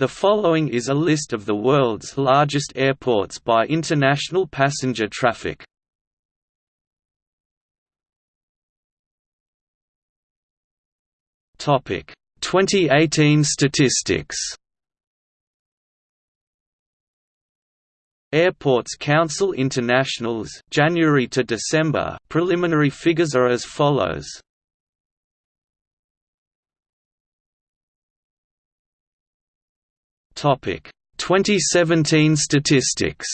The following is a list of the world's largest airports by international passenger traffic. Topic 2018 statistics. Airports Council International's January to December preliminary figures are as follows. Topic 2017 statistics.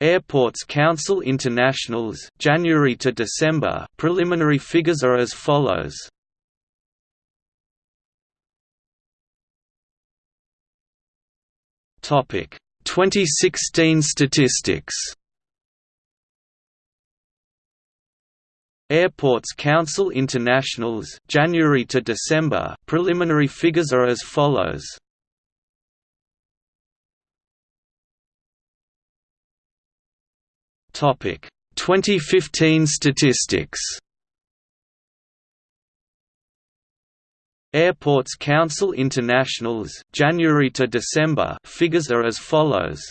Airports Council International's January to December preliminary figures are as follows. Topic 2016 statistics. Airports Council International's January to December preliminary figures are as follows. Topic 2015 statistics. Airports Council International's January to December figures are as follows.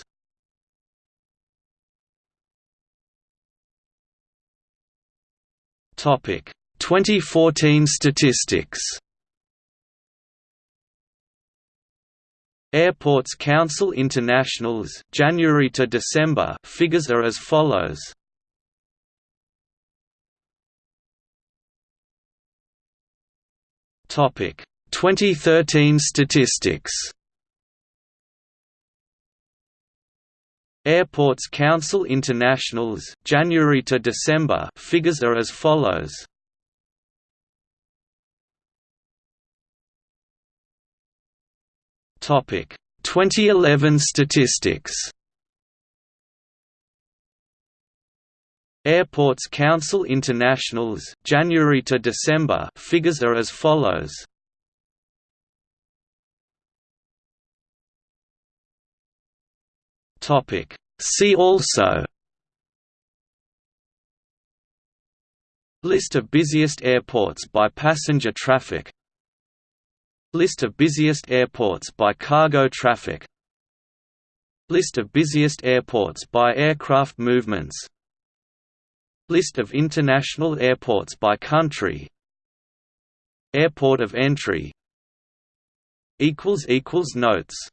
Topic 2014 statistics. Airports Council International's January to December figures are as follows. Topic 2013 statistics. Airports Council International's January to December figures are as follows. Topic 2011 statistics. Airports Council International's January to December figures are as follows. Topic. See also List of busiest airports by passenger traffic List of busiest airports by cargo traffic List of busiest airports by aircraft movements List of international airports by country Airport of entry Notes